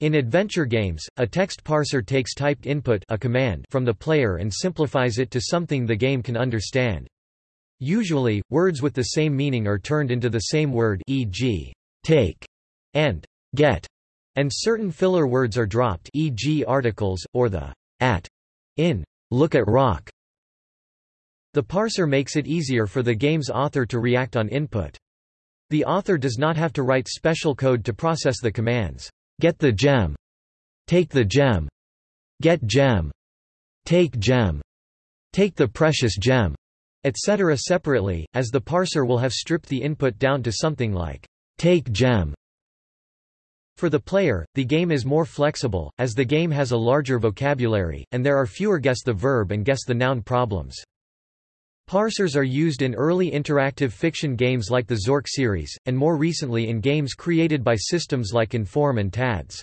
In adventure games, a text parser takes typed input a command from the player and simplifies it to something the game can understand. Usually, words with the same meaning are turned into the same word e.g., take and get, and certain filler words are dropped e.g. articles, or the at in look at rock. The parser makes it easier for the game's author to react on input. The author does not have to write special code to process the commands. Get the gem. Take the gem. Get gem. Take gem. Take the precious gem. Etc. separately, as the parser will have stripped the input down to something like take gem. For the player, the game is more flexible, as the game has a larger vocabulary, and there are fewer guess the verb and guess the noun problems. Parsers are used in early interactive fiction games like the Zork series, and more recently in games created by systems like Inform and TADS.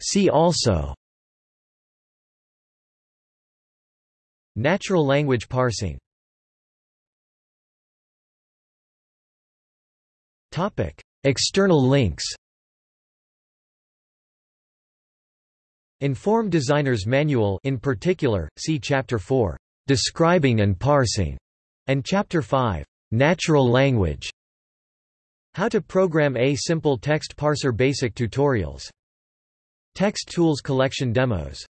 See also. Natural language parsing. External links Inform Designer's Manual in particular, see Chapter 4, Describing and Parsing, and Chapter 5, Natural Language. How to program a simple text parser basic tutorials. Text Tools collection demos